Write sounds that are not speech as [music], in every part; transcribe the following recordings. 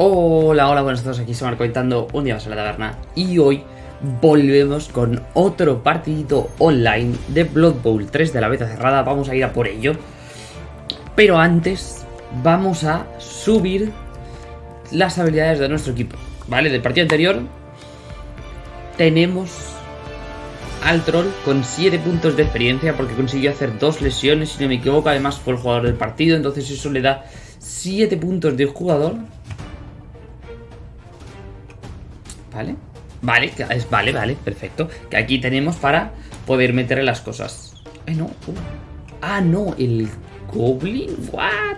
Hola, hola, buenas a todos, aquí se Marco un día más en la taberna y hoy volvemos con otro partidito online de Blood Bowl 3 de la beta cerrada, vamos a ir a por ello. Pero antes vamos a subir las habilidades de nuestro equipo, ¿vale? Del partido anterior tenemos al troll con 7 puntos de experiencia porque consiguió hacer dos lesiones, si no me equivoco, además fue el jugador del partido, entonces eso le da 7 puntos de jugador ¿Vale? Vale, vale, vale, perfecto. Que aquí tenemos para poder meterle las cosas. No. Uh. Ah, no, el Goblin. What?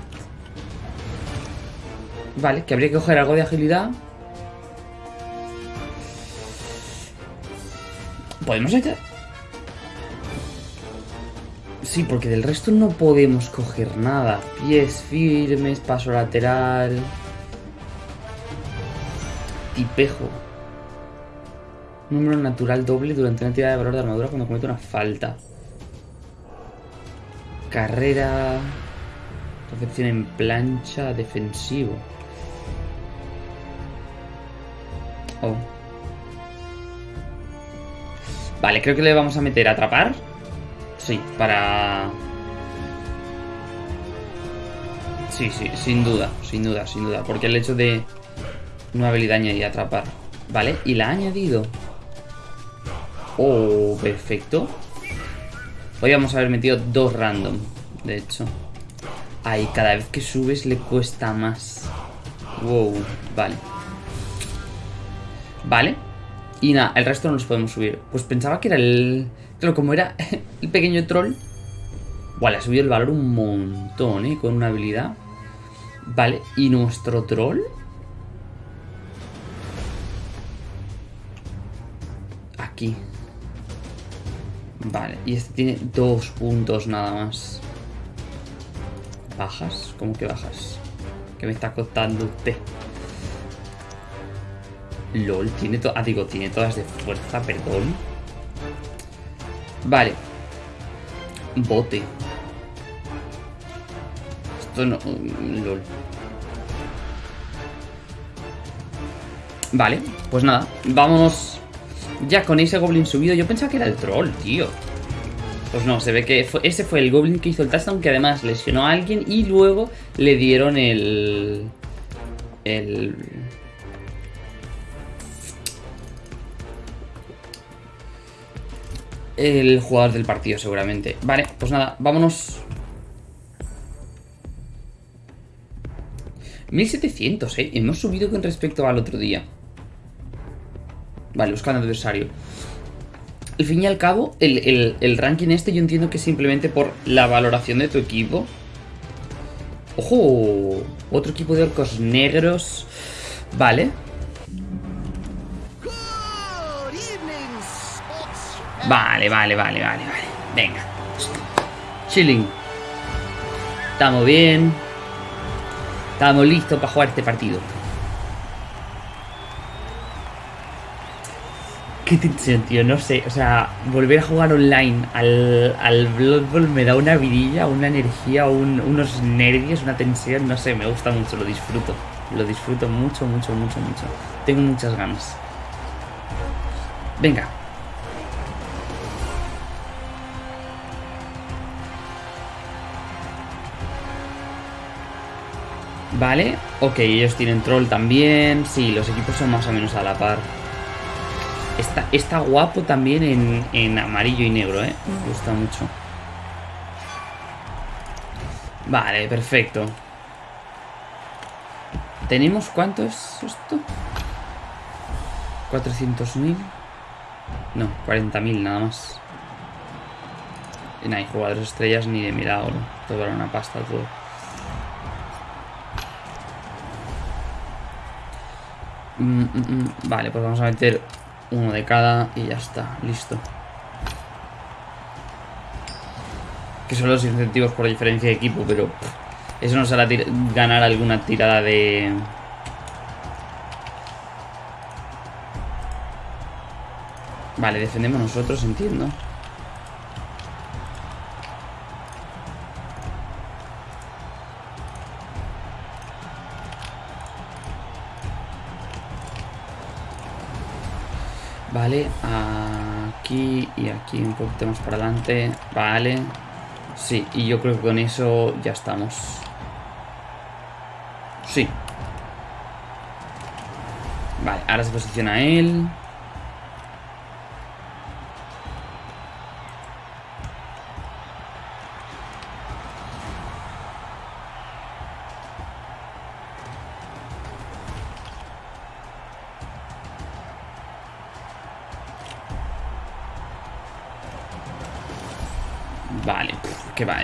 Vale, que habría que coger algo de agilidad. ¿Podemos echar? Sí, porque del resto no podemos coger nada. Pies firmes, paso lateral. Tipejo. Número natural doble durante una tirada de valor de armadura cuando comete una falta. Carrera. Recepción en plancha, defensivo. Oh. Vale, creo que le vamos a meter a atrapar. Sí, para... Sí, sí, sin duda, sin duda, sin duda. Porque el hecho de una habilidad añadida atrapar. Vale, y la ha añadido. Oh, perfecto. Podríamos haber metido dos random, de hecho. Ay, cada vez que subes le cuesta más. Wow, vale. Vale. Y nada, el resto no los podemos subir. Pues pensaba que era el... Claro, como era [laughs] el pequeño troll. Vale, ha subido el valor un montón, ¿eh? Con una habilidad. Vale, ¿y nuestro troll? Aquí. Vale, y este tiene dos puntos nada más. ¿Bajas? ¿Cómo que bajas? ¿Qué me está contando usted? LOL, tiene to ah, digo, tiene todas de fuerza, perdón. Vale. Bote. Esto no... Mm, LOL. Vale, pues nada, vamos ya con ese goblin subido, yo pensaba que era el troll, tío. Pues no, se ve que ese fue el goblin que hizo el touchdown, que además lesionó a alguien y luego le dieron el... El... El jugador del partido, seguramente. Vale, pues nada, vámonos. 1700, eh. Hemos subido con respecto al otro día. Vale, buscando adversario. Al fin y al cabo, el, ranking este yo entiendo que simplemente por la valoración de tu equipo. ¡Ojo! Otro equipo de orcos negros. Vale. Vale, vale, vale, vale, vale. Venga. Chilling. Estamos bien. Estamos listos para jugar este partido. Qué tío, no sé. O sea, volver a jugar online al, al Blood Bowl me da una vidilla, una energía, unos nervios, una tensión, no sé, me gusta mucho, lo disfruto. Lo disfruto mucho, mucho, mucho, mucho. Tengo muchas ganas. Venga. Vale, ok, ellos tienen troll también. Sí, los equipos son más o menos a la par. Está, guapo también en, amarillo y negro, ¿eh? Me gusta mucho. Vale, perfecto. ¿Tenemos cuánto es esto? 400.000 No, 40.000 nada más Y no hay jugadores estrellas ni de milagro Todo era una pasta todo mm, mm, mm. Vale, pues vamos a meter uno de cada y ya está, listo. Que son los incentivos por diferencia de equipo, pero eso nos hará ganar alguna tirada de... Vale, defendemos nosotros, entiendo. Aquí y aquí un poquito más para adelante. Vale. Sí, y yo creo que con eso ya estamos. Sí. Vale, ahora se posiciona él.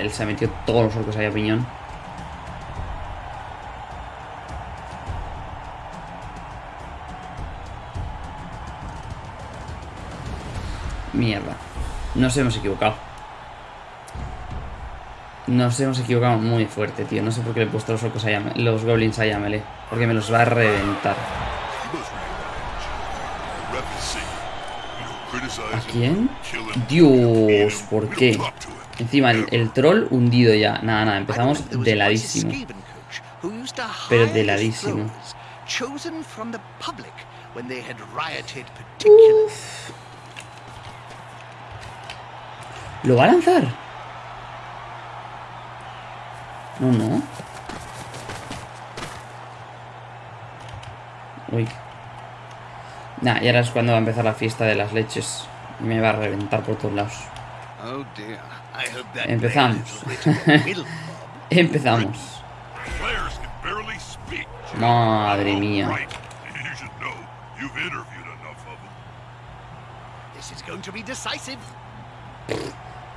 Él se ha metido todos los orcos ahí a piñón. Mierda. Nos hemos equivocado. Nos hemos equivocado muy fuerte, tío. No sé por qué le he puesto los orcos a los goblins a melee. Porque me los va a reventar. ¿A quién? Dios, ¿por qué? Encima el, troll hundido ya. Nada, nada, empezamos deladísimo. Pero deladísimo. ¿Lo va a lanzar? No, no. Uy. Nah, y ahora es cuando va a empezar la fiesta de las leches. Me va a reventar por todos lados. Oh, Empezamos. [laughs] Empezamos. Madre mía.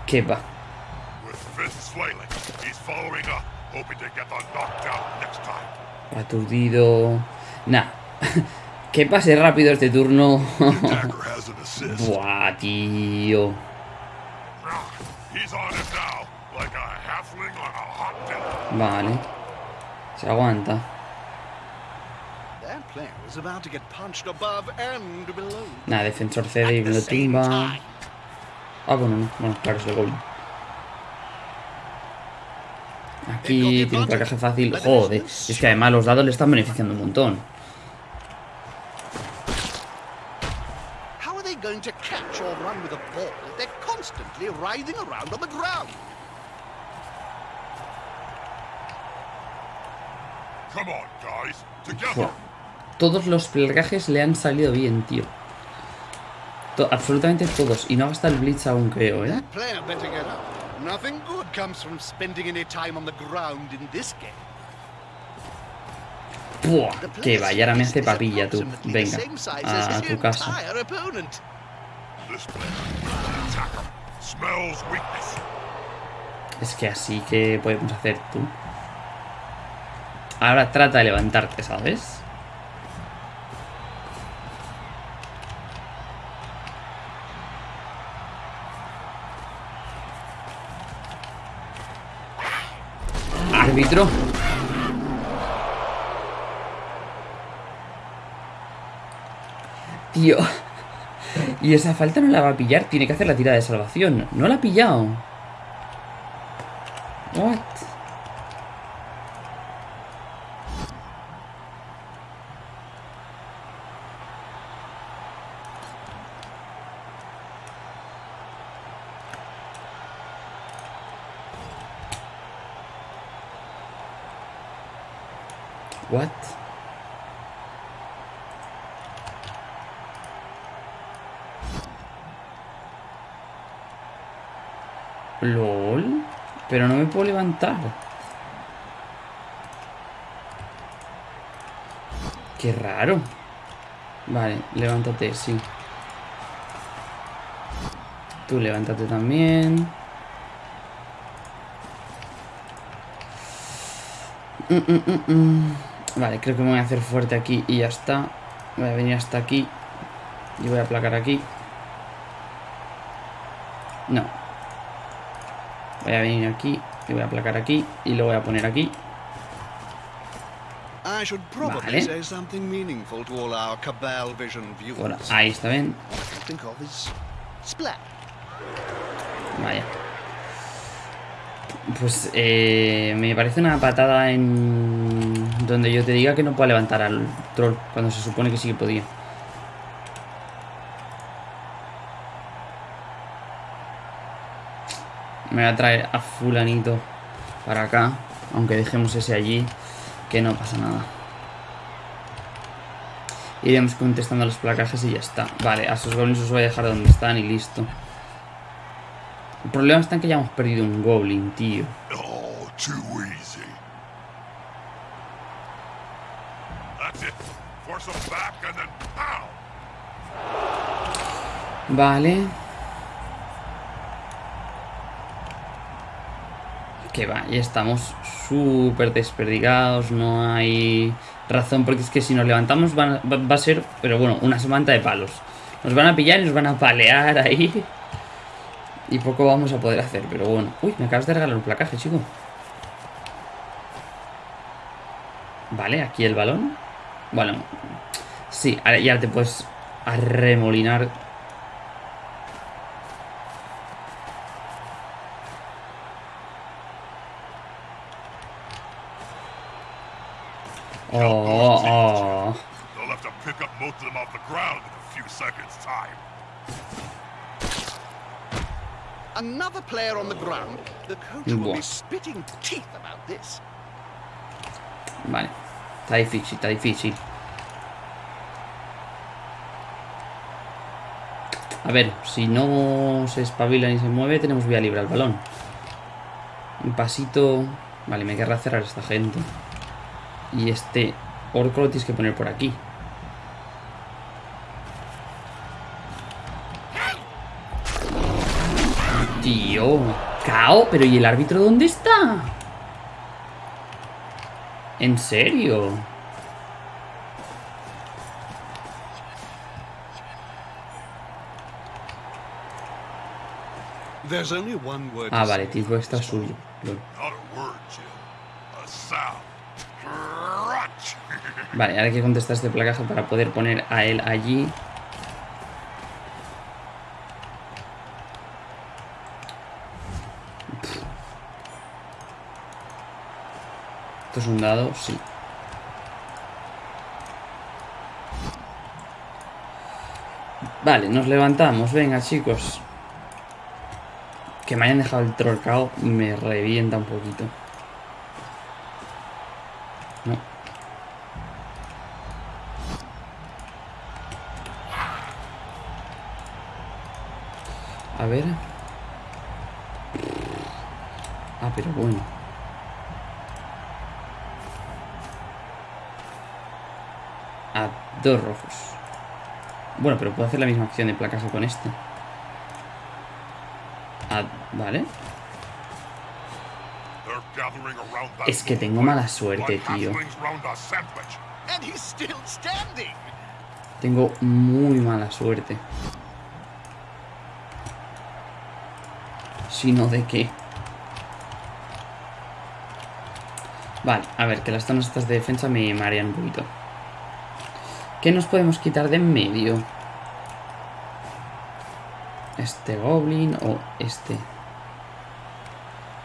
¿Qué va? Aturdido. Nah. [laughs] que pase rápido este turno. [laughs] Buah, tío. Vale. Se aguanta. Nada, defensor cede y lo tumba. Ah, bueno, no. Bueno, claro, es el gol. Aquí tiene otra caja fácil. Joder, es que además los dados le están beneficiando un montón. Todos los plagajes le han salido bien, tío. absolutamente todos. Y no hasta el Blitz aún, creo, ¿eh? Buah, que vaya, ahora me hace papilla tú. Venga, a tu casa. Es que así que podemos hacer tú. Ahora trata de levantarte, ¿sabes? Árbitro. Tío. Y esa falta no la va a pillar. Tiene que hacer la tirada de salvación. No la ha pillado. What? LOL. Pero no me levantar. Qué raro. Vale, levántate, sí. Tú levántate también. Mm, mm, mm, vale, creo que me voy a hacer fuerte aquí y ya está. Voy a venir hasta aquí. Y voy a aplacar aquí. No. Voy a venir aquí y voy a aplacar aquí y lo voy a poner aquí. Vale. Ahí está bien. Vaya. Pues eh, me parece una patada en donde yo te diga que no puedo levantar al troll cuando se supone que sí que podía. Me voy a traer a fulanito para acá. Aunque dejemos ese allí. Que no pasa nada. Iremos contestando los placajes y ya está. Vale, a esos goblins os voy a dejar donde están y listo. El problema está en que ya hemos perdido un goblin, tío. Oh, too easy. That's it. Force them back and then pow! Vale. Que ya estamos súper desperdigados, no hay razón, porque es que si nos levantamos va, va- a ser, pero bueno, una semana de palos. Nos van a pillar y nos van a palear ahí. Y poco vamos a poder hacer, pero bueno. Uy, me acabas de regalar un placaje, chico. Vale, aquí el balón. Bueno, sí, ahora ya te puedes arremolinar Oh, oh. They'll have to pick up most of them off the ground in a few seconds' time. Another player on the ground. The coach will be spitting teeth about this. Vale. Está difícil, está difícil. A ver, si no se espabila ni se mueve, tenemos vía libre al balón. Un pasito... Vale, me querrá cerrar esta gente. Y este orco lo tienes que poner por aquí. Tío, cao, pero ¿y el árbitro dónde está? ¿En serio? Ah, vale, tipo this one. suyo. Lol. Vale, ahora hay que contestar este placaje para poder poner a él allí. ¿Esto es un dado? Sí. Vale, nos levantamos. Venga, chicos. Que me hayan dejado el trolcao me revienta un poquito. No. A ver. Ah, pero bueno. A dos rojos. Bueno, pero puedo hacer la misma acción de placaje con este. Ah, vale. Es que tengo mala suerte, tío. Tengo muy mala suerte. Si no, ¿de qué? Vale, a ver, que las zonas estas de defensa me marean un poquito. ¿Qué nos podemos quitar de en medio? Este goblin o este.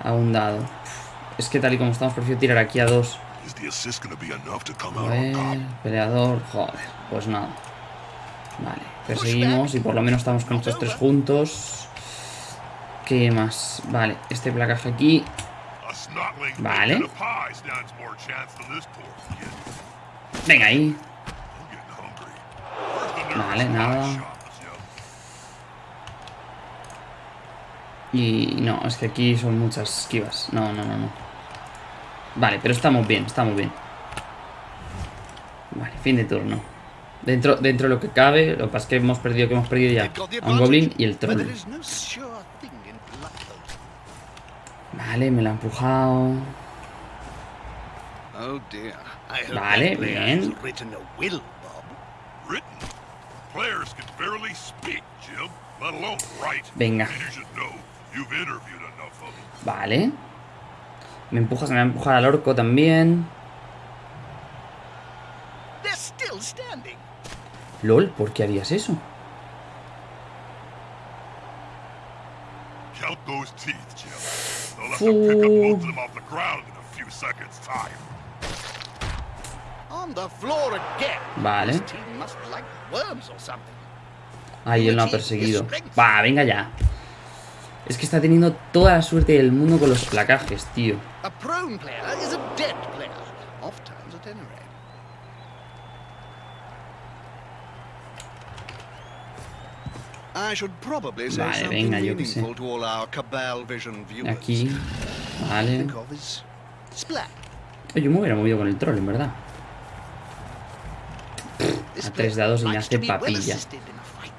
A un dado. Es que tal y como estamos, prefiero tirar aquí a dos. A ver, peleador, joder, pues nada. Vale, perseguimos y por lo menos estamos con estos tres juntos. ¿Qué más? Vale, este placaje aquí. Vale. making a pie stands Y no, es que aquí son muchas esquivas. No, no, no, no. Vale, pero estamos bien, estamos bien. Vale, fin de turno. Dentro, dentro de lo que cabe, lo que pasa es que hemos perdido, que hemos perdido ya a un goblin y el troll. Vale, me la ha empujado. Oh Vale, bien. Venga. Them. Vale. Me empujas, me va a empujar al orco también. They're still standing. LOL, ¿por qué harías eso? Count those teeth, Jim. They'll have to pick up Fool. most of them off the ground in a few seconds' time. On the floor again. Vale. This team must like worms or something. Ay, él no ha perseguido. Va, venga ya. Es que está teniendo toda la suerte del mundo con los placajes, tío. Vale, venga, yo qué sé. Aquí. Vale. Oye, yo me hubiera movido con el troll, en verdad. A tres dados y me hace papilla. assisted in a fight.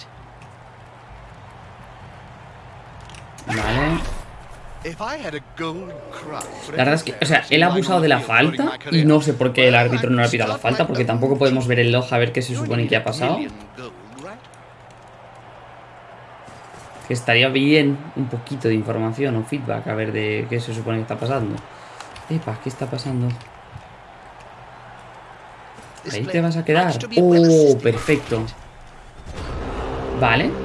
Vale. La verdad es que, o sea, él ha abusado de la falta y no sé por qué el árbitro no le ha pitado la falta, porque tampoco podemos ver el log a ver qué se supone que ha pasado. Que estaría bien un poquito de información o feedback a ver de qué se supone que está pasando. Epa, ¿qué está pasando? Ahí te vas a quedar. Oh, perfecto. Vale.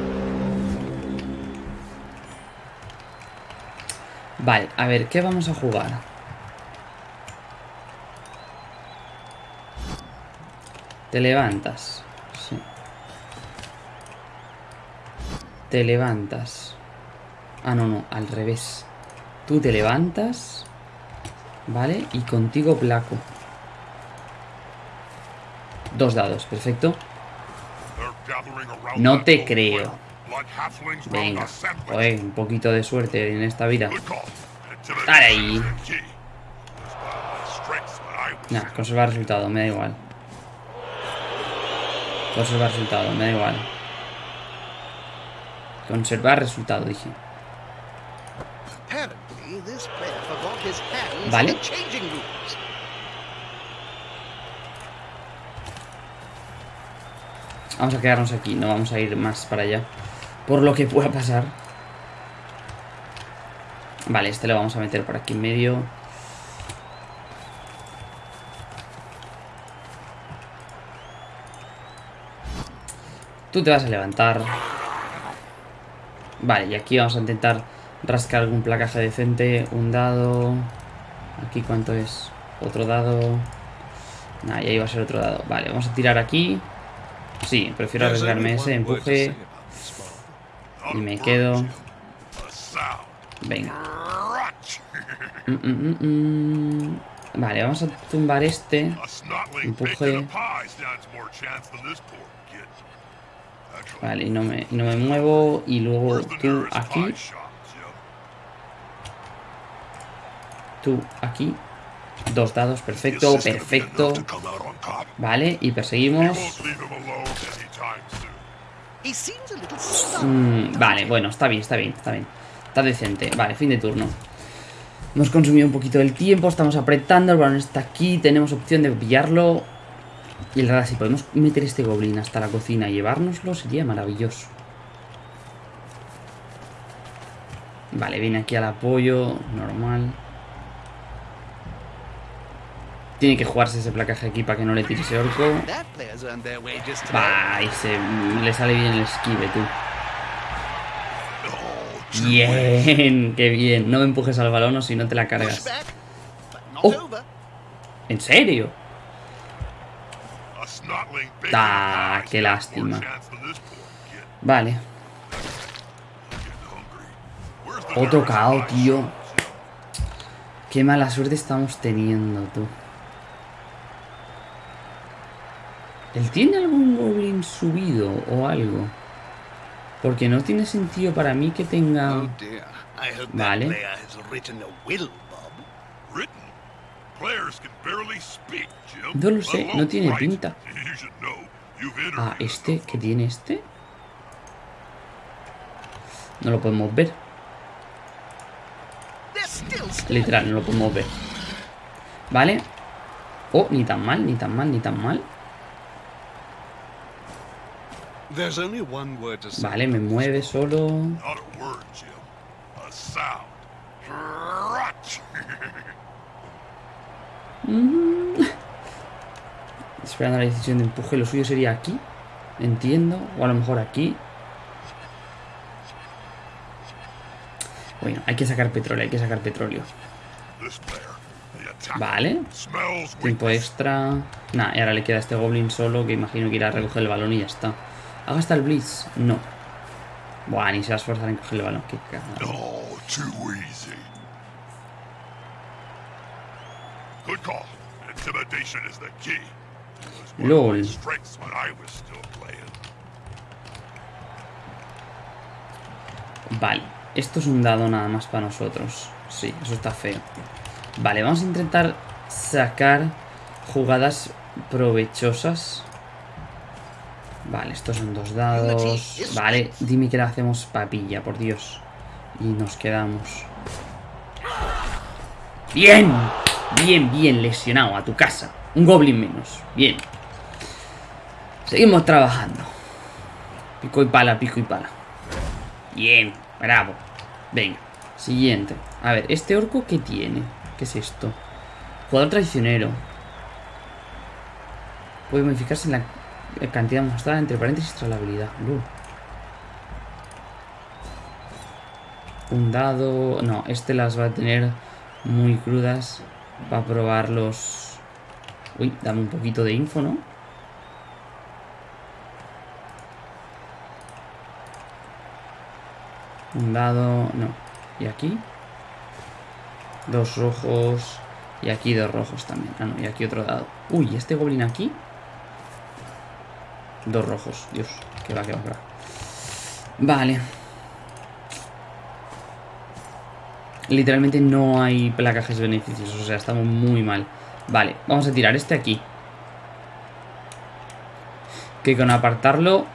Vale, a ver, ¿qué vamos a jugar? Te levantas. Sí. Te levantas. Ah, no, no, al revés. Tú te levantas. Vale, y contigo placo. Dos dados, perfecto. No te creo. Venga, joder, un poquito de suerte en esta vida. Dale ahí. Nah, conservar resultado, me da igual. Conservar resultado, me da igual. Conservar resultado, dije. Vale. Vamos a quedarnos aquí, no vamos a ir más para allá. Por lo que pueda pasar. Vale, este lo vamos a meter por aquí en medio. Tú te vas a levantar. Vale, y aquí vamos a intentar rascar algún placaje decente. Un dado. Aquí cuánto es. Otro dado. Nah, y ahí va a ser otro dado. Vale, vamos a tirar aquí. Sí, prefiero arriesgarme ese empuje. Y me quedo. Venga. Mm, mm, mm. Vale, vamos a tumbar este. Empuje. Vale, y no me, no me muevo. Y luego tú aquí. Tú aquí. Dos dados, perfecto, perfecto. Vale, y perseguimos. Mm, vale, bueno, está bien, está bien, está bien. Está decente. Vale, fin de turno. Hemos consumido un poquito del tiempo, estamos apretando, el balón está aquí, tenemos opción de pillarlo. Y la verdad, si podemos meter este goblin hasta la cocina y llevárnoslo, sería maravilloso. Vale, viene aquí al apoyo, normal. Tiene que jugarse ese placaje aquí para que no le tire ese orco. Va, y se, le sale bien el esquive, tú. Bien, [laughs] qué bien. No me empujes al balón o si no te la cargas. Oh. ¿En serio? Ah, qué lástima. Vale. Otro KO, tío. Qué mala suerte estamos teniendo, tú. ¿Él tiene algún goblin subido o algo? Porque no tiene sentido para mí que tenga... Oh Vale. No lo sé, no tiene pinta. Ah, este, ¿qué tiene este? No lo podemos ver. Literal, no lo podemos ver. ¿Vale? Oh, ni tan mal, ni tan mal, ni tan mal. Vale, me mueve solo. Rot. [laughs] Esperando la decisión de empuje. Lo suyo sería aquí. Entiendo. O a lo mejor aquí. Bueno, hay que sacar petróleo, hay que sacar petróleo. Vale. Tiempo extra. Nah, y ahora le queda a este goblin solo que imagino que irá a recoger el balón y ya está. ¿Haga hasta el blitz? No. Buah, ni se va a esforzar en coger el balón. Qué cagada. No, too easy. Good call. Intimidation is the key. Lol. Vale, esto es un dado nada más para nosotros. Sí, eso está feo. Vale, vamos a intentar sacar jugadas provechosas. Vale, estos son dos dados. Vale, dime que le hacemos papilla, por Dios. Y nos quedamos. ¡Bien! Bien, bien, lesionado, a tu casa. Un goblin menos. Bien. Seguimos trabajando. Pico y pala, pico y pala. Bien, bravo. Venga, siguiente. A ver, ¿este orco qué tiene? ¿Qué es esto? Jugador traicionero. Puede modificarse en la cantidad mostrada entre paréntesis tras la habilidad. Un dado... No, este las va a tener muy crudas para probarlos. Uy, dame un poquito de info, ¿no? Un dado... No. ¿Y aquí? Dos rojos. Y aquí dos rojos también. Ah, no, y aquí otro dado. Uy, ¿este goblin aquí? Dos rojos. Dios, que va, que va, que va. Vale. Literalmente no hay placajes beneficios. O sea, estamos muy mal. Vale, vamos a tirar este aquí. Que con apartarlo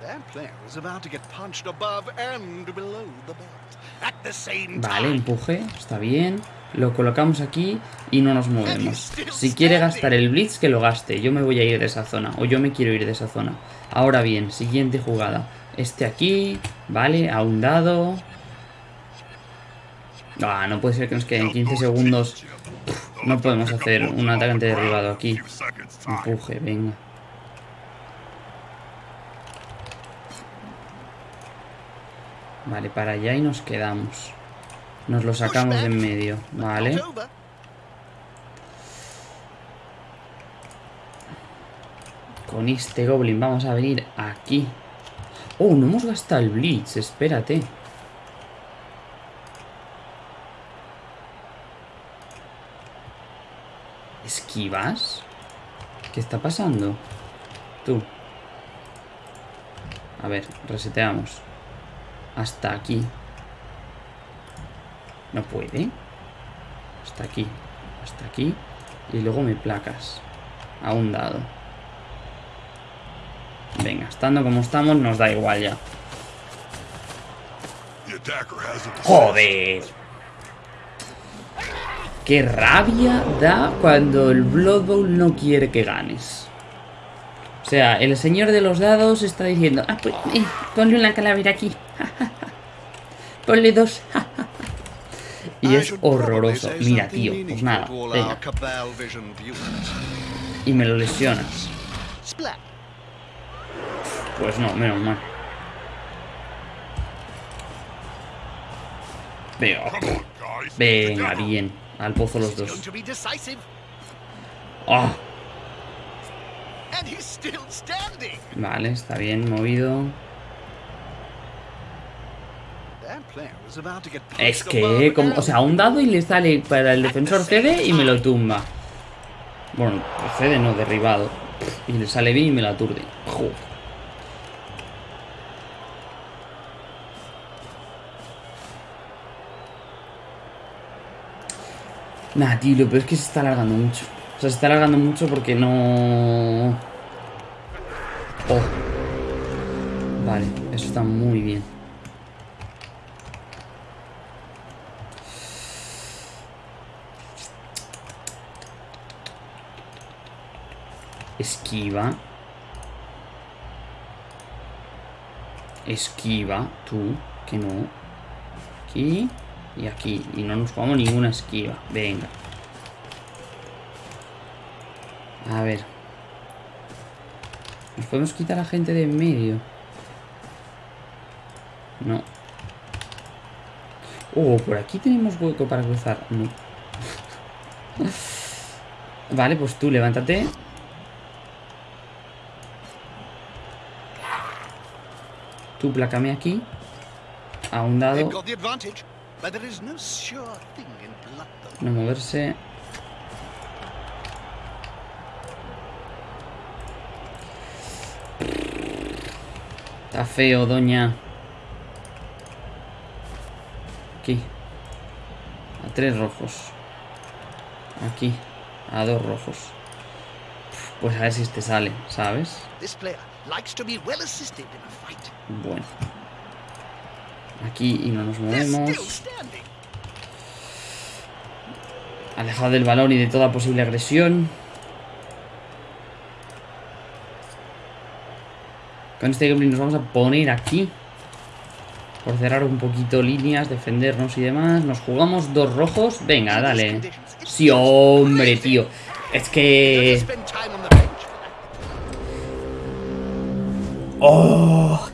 That player is about to get punched above and below the belt at the same Vale, empuje, está bien. Lo colocamos aquí y no nos movemos. Si quiere gastar el blitz, que lo gaste. Yo me voy a ir de esa zona, o yo me quiero ir de esa zona. Ahora bien, siguiente jugada. Este aquí, vale, a un dado. Ah, no puede ser que nos queden 15 segundos. No podemos hacer un atacante derribado aquí. Empuje, venga. Vale, para allá y nos quedamos. Nos lo sacamos de en medio, vale. Con este goblin vamos a venir aquí. Oh, no hemos gastado el blitz, espérate. ¿Esquivas? ¿Qué está pasando? Tú. A ver, reseteamos. Hasta aquí. No puede. Hasta aquí. Hasta aquí. Y luego me placas. A un dado. Venga, estando como estamos, nos da igual ya. ¡Joder! ¡Qué rabia da cuando el Blood Bowl no quiere que ganes! O sea, el señor de los dados está diciendo Ah, pues, eh, ponle una calavera aquí [laughs] Ponle dos [laughs] Y es horroroso. Mira, tío, pues nada Venga, y me lo lesionas Splat. Pues no, menos mal. Venga, venga, bien. Al pozo los dos. ¡Ah! standing. Vale, está bien movido. That player is about to get Es que, como, o sea, un dado y le sale para el defensor cede y me lo tumba. Bueno, cede no, derribado. Y le sale bien y me lo aturde. Joder. Nah, tío, lo peor es que se está alargando mucho. O sea, se está alargando mucho porque no... Oh. Vale, eso está muy bien. Esquiva. Esquiva, tú, que no. Aquí y aquí. Y no nos jugamos ninguna esquiva. Venga. A ver. ¿Nos podemos quitar a gente de en medio? No. Oh, por aquí tenemos hueco para cruzar. No. [laughs] vale, pues tú levántate. Tú plácame aquí. A un dado. No moverse. Está feo, doña. Aquí. A tres rojos. Aquí. A dos rojos. Pues a ver si este sale, ¿sabes? This player likes to be well assisted in a fight. Bueno. Aquí y no nos movemos. Alejado del balón y de toda posible agresión. Con este gameplay nos vamos a poner aquí. Por cerrar un poquito líneas, defendernos y demás. Nos jugamos dos rojos. Venga, dale. Sí, hombre, tío. Es que... ¡Oh!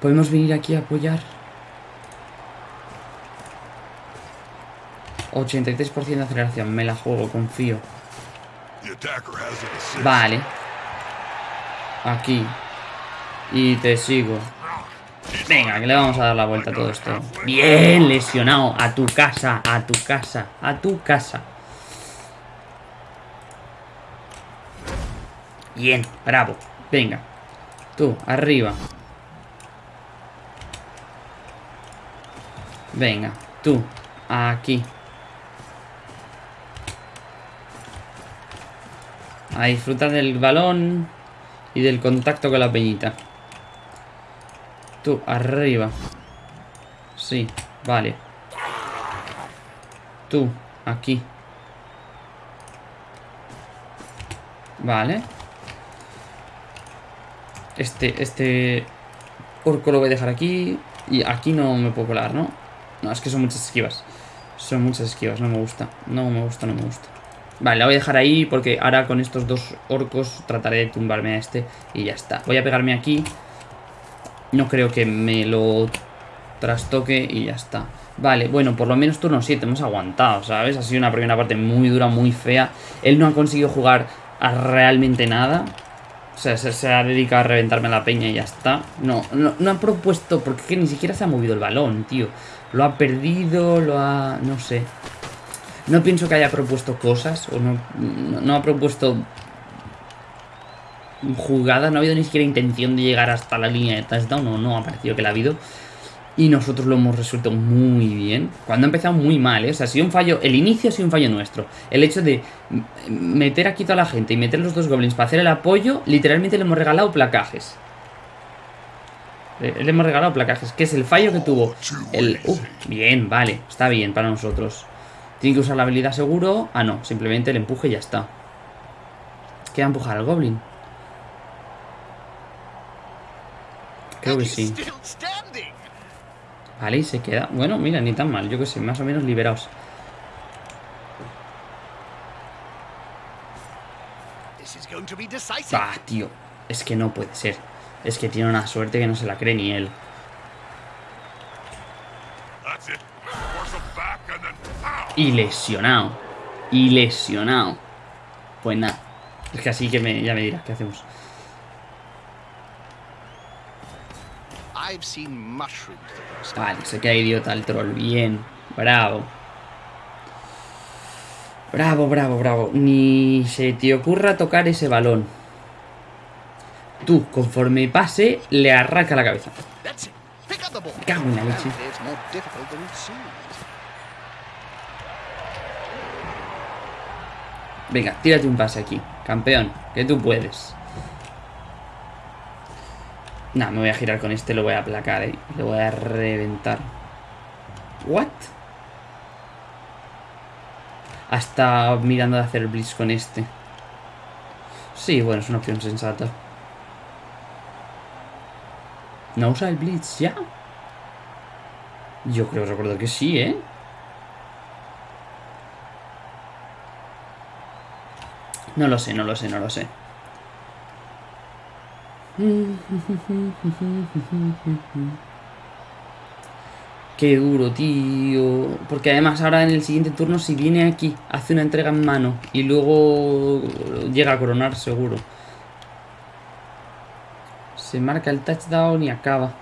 Podemos venir aquí a apoyar. 83% de aceleración. Me la juego, confío. Vale. Aquí. Y te sigo. Venga, que le vamos a dar la vuelta a todo esto. Bien, lesionado. A tu casa, a tu casa, a tu casa. Bien, bravo. Venga. Tú, arriba. Venga, tú, aquí. A disfrutar del balón y del contacto con la peñita. Tú, arriba. Sí, vale. Tú, aquí. Vale. Este, este... Orco lo voy a dejar aquí. Y aquí no me puedo colar, ¿no? No, es que son muchas esquivas. Son muchas esquivas, no me gusta. No me gusta, no me gusta. Vale, la voy a dejar ahí porque ahora con estos dos orcos trataré de tumbarme a este y ya está. Voy a pegarme aquí. No creo que me lo trastoque y ya está. Vale, bueno, por lo menos turno 7 hemos aguantado, ¿sabes? Ha sido una primera parte muy dura, muy fea. Él no ha conseguido jugar a realmente nada. O sea, se, ha dedicado a reventarme la peña y ya está. No, no, no ha propuesto, porque que ni siquiera se ha movido el balón, tío. Lo ha perdido, lo ha... no sé. No pienso que haya propuesto cosas, o no, no, ha propuesto jugadas, no ha habido ni siquiera intención de llegar hasta la línea de touchdown, o no ha parecido que la ha habido. Y nosotros lo hemos resuelto muy bien. Cuando ha empezado muy mal, ¿eh? O sea, ha sido un fallo. El inicio ha sido un fallo nuestro. El hecho de meter aquí toda la gente y meter los dos goblins para hacer el apoyo, literalmente le hemos regalado placajes. Le, le hemos regalado placajes, que es el fallo que tuvo. El. Uh, bien, vale, está bien para nosotros. Tiene que usar la habilidad seguro. Ah, no, simplemente el empuje y ya está. Queda empujar al goblin. Creo que sí. Vale, y se queda. Bueno, mira, ni tan mal. Yo que sé, más o menos liberados. Ah, tío. Es que no puede ser. Es que tiene una suerte que no se la cree ni él. Y lesionado. Y lesionado. Pues nada. Es que así que me, ya me dirás qué hacemos. I've seen mushrooms that don't stand. Vale, se queda idiota el troll. Bien. Bravo. Bravo, bravo, bravo. Ni se te ocurra tocar ese balón. Tú, conforme pase, le arranca la cabeza. Cago en la leche. Venga, tírate un pase aquí. Campeón, que tú puedes. Nah, me voy a girar con este, lo voy a aplacar, eh. Lo voy a reventar. ¿What? Hasta mirando de hacer blitz con este. Sí, bueno, es una opción sensata. ¿No usa el blitz ya? Yo creo, recuerdo que sí, ¿eh? No lo sé, no lo sé, no lo sé. [laughs] Qué duro, tío. Porque además ahora en el siguiente turno si viene aquí, hace una entrega en mano y luego llega a coronar seguro. Se marca el touchdown y acaba.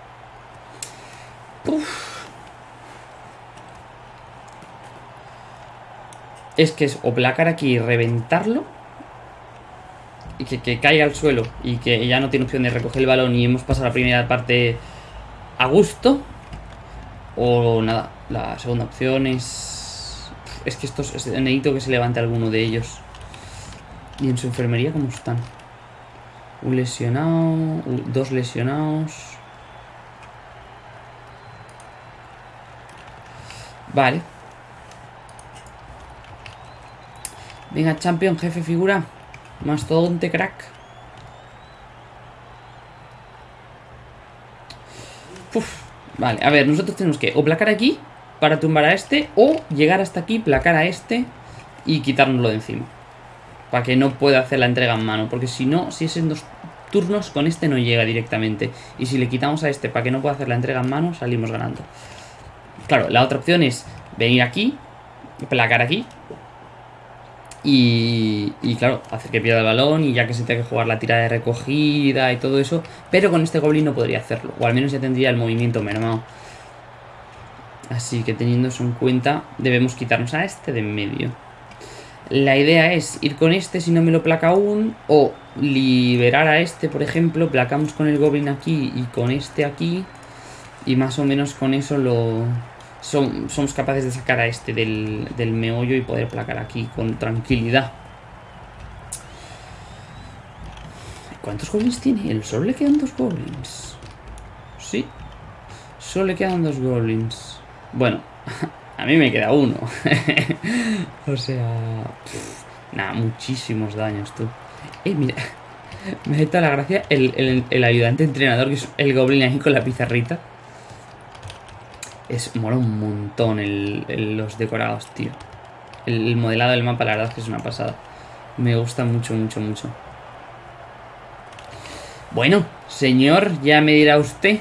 Es que es o placar aquí y reventarlo. Y que, que caiga al suelo. Y que ya no tiene opción de recoger el balón y hemos pasado la primera parte a gusto. O nada, la segunda opción es... Es que estos... Es, necesito que se levante alguno de ellos. ¿Y en su enfermería cómo están? Un lesionado... Dos lesionados... Vale. Venga, champion, jefe figura. Mastodonte crack. Uf. Vale, a ver, nosotros tenemos que o placar aquí para tumbar a este o llegar hasta aquí, placar a este y quitárnoslo de encima. Para que no pueda hacer la entrega en mano, porque si no, si es en dos turnos, con este no llega directamente. Y si le quitamos a este para que no pueda hacer la entrega en mano, salimos ganando. Claro, la otra opción es venir aquí, placar aquí, y, y, claro, hacer que pierda el balón y ya que se tenga que jugar la tira de recogida y todo eso. Pero con este Goblin no podría hacerlo. O al menos ya tendría el movimiento mermado. Así que teniendo eso en cuenta, debemos quitarnos a este de en medio. La idea es ir con este si no me lo placa aún. O liberar a este, por ejemplo. Placamos con el Goblin aquí y con este aquí. Y más o menos con eso lo, somos capaces de sacar a este del, del meollo y poder placar aquí con tranquilidad. ¿Cuántos goblins tiene él? Solo le quedan dos goblins. Sí. Solo le quedan dos goblins. Bueno, [laughs] a mí me queda uno. [laughs] o sea... nada, muchísimos daños, tú. Eh, mira. [laughs] Me da la gracia el, el, el ayudante entrenador, que es el goblin ahí con la pizarrita. Es, mola un montón el, los decorados, tío. El, modelado del mapa, la verdad es que es una pasada. Me gusta mucho, mucho, mucho. Bueno, señor, ya me dirá usted.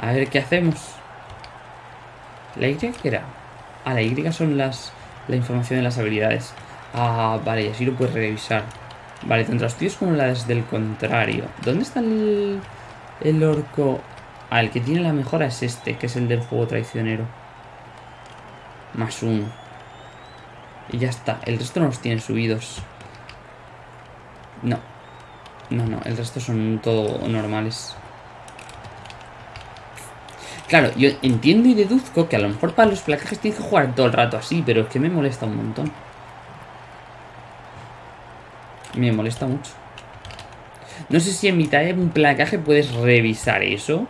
A ver qué hacemos. ¿La Y qué era? Ah, la Y son las la información de las habilidades. Ah, vale, y así lo puedes revisar. Vale, tanto las tuyas como las del contrario. ¿Dónde está el...? El orco... Ah, el que tiene la mejora es este, que es el del fuego traicionero. Más uno. Y ya está. El resto no los tienen subidos. No. No, no. El resto son todo normales. Claro, yo entiendo y deduzco que a lo mejor para los placajes tienes que jugar todo el rato así, pero es que me molesta un montón. Me molesta mucho. No sé si en mitad de un placaje puedes revisar eso.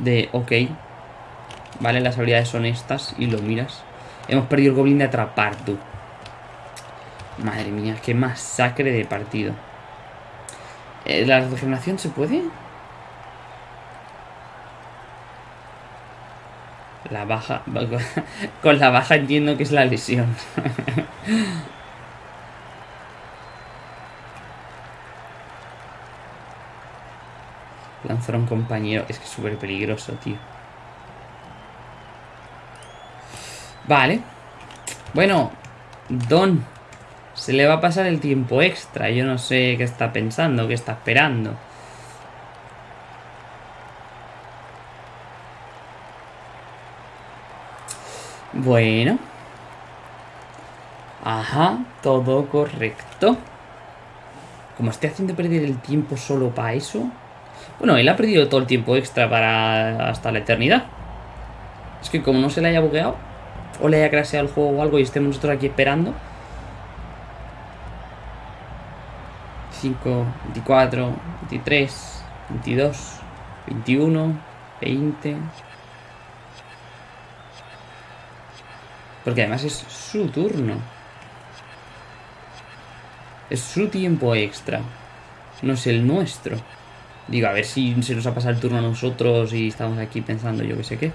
De, ok. Vale, las habilidades son estas y lo miras. Hemos perdido el goblin de atrapar, tú. Madre mía, qué masacre de partido. Eh, ¿La regeneración se puede? La baja... [laughs] Con la baja entiendo que es la lesión. [laughs] Lanzar a un compañero. Es que es súper peligroso, tío. Vale. Bueno, Don. Se le va a pasar el tiempo extra. Yo no sé qué está pensando, qué está esperando. Bueno. Ajá, todo correcto. Como estoy haciendo perder el tiempo solo para eso... Bueno, él ha perdido todo el tiempo extra para hasta la eternidad. Es que como no se le haya bugueado, o le haya crasheado el juego o algo y estemos nosotros aquí esperando. 5, 24, 23, 22, 21, 20. Porque además es su turno. Es su tiempo extra. No es el nuestro. Digo, a ver si se nos ha pasado el turno a nosotros y estamos aquí pensando yo que sé qué.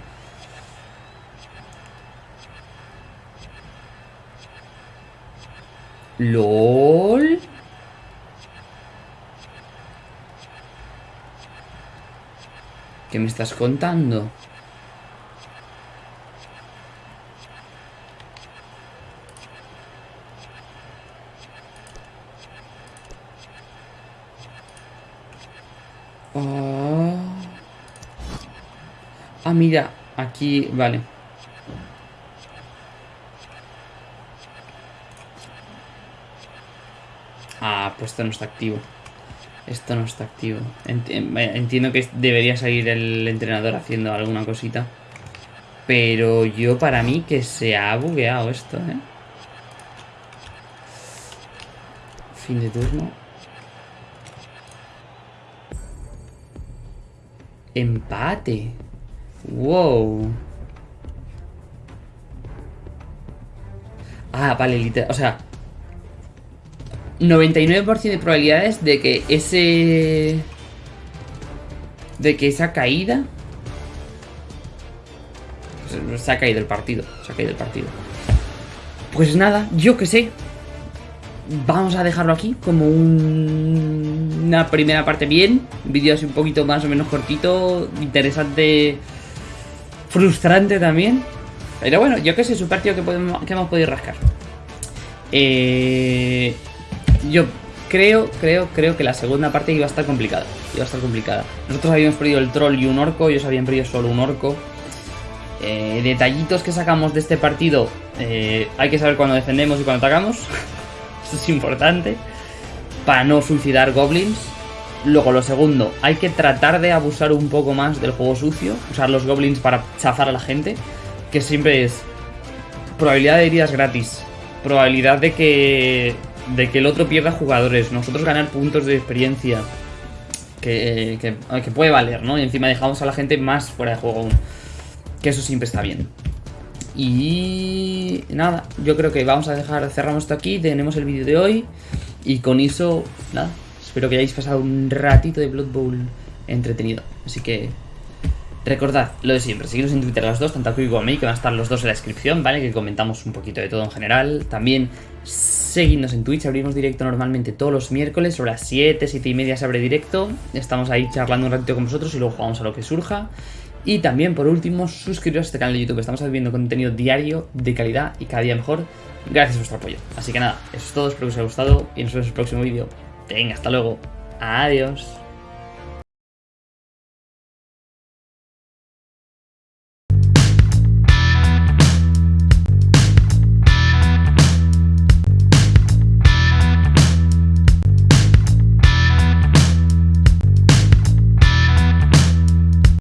LOL. ¿Qué me estás contando? Mira, aquí, vale. Ah, pues esto no está activo. Esto no está activo. Entiendo que debería salir el entrenador haciendo alguna cosita. Pero yo para mí que se ha bugueado esto, ¿eh? Fin de turno. Empate. Wow. Ah, vale, literal. O sea, 99% de probabilidades de que ese... De que esa caída... Se ha caído el partido. Se ha caído el partido. Pues nada, yo que sé. Vamos a dejarlo aquí como una primera parte bien. Vídeo así un poquito más o menos cortito. Interesante. Frustrante también. Pero bueno, yo que sé, es un partido que, podemos, que hemos podido rascar. Eh, yo creo, creo, creo que la segunda parte iba a estar complicada. Iba a estar complicada. Nosotros habíamos perdido el troll y un orco, ellos habían perdido solo un orco. Eh, detallitos que sacamos de este partido. Eh, hay que saber cuándo defendemos y cuándo atacamos. [laughs] Esto es importante. Para no suicidar goblins. Luego, lo segundo, hay que tratar de abusar un poco más del juego sucio. Usar los goblins para chafar a la gente. Que siempre es probabilidad de heridas gratis. Probabilidad de que de que el otro pierda jugadores, nosotros ganar puntos de experiencia. Que, que, puede valer, ¿no? Y encima dejamos a la gente más fuera de juego aún. Que eso siempre está bien. Y nada, yo creo que vamos a dejar, cerramos esto aquí, tenemos el vídeo de hoy. Y con eso, nada, espero que hayáis pasado un ratito de Blood Bowl entretenido. Así que Recordad lo de siempre, seguidnos en Twitter los dos, tanto a como a mí, que van a estar los dos en la descripción, ¿vale? Que comentamos un poquito de todo en general. También seguidnos en Twitch, abrimos directo normalmente todos los miércoles, sobre las 7, 7 y media se abre directo. Estamos ahí charlando un ratito con vosotros y luego jugamos a lo que surja. Y también, por último, suscribiros a este canal de YouTube, estamos subiendo contenido diario, de calidad y cada día mejor, gracias a vuestro apoyo. Así que nada, eso es todo, espero que os haya gustado y nos vemos en el próximo vídeo. Venga, hasta luego. Adiós.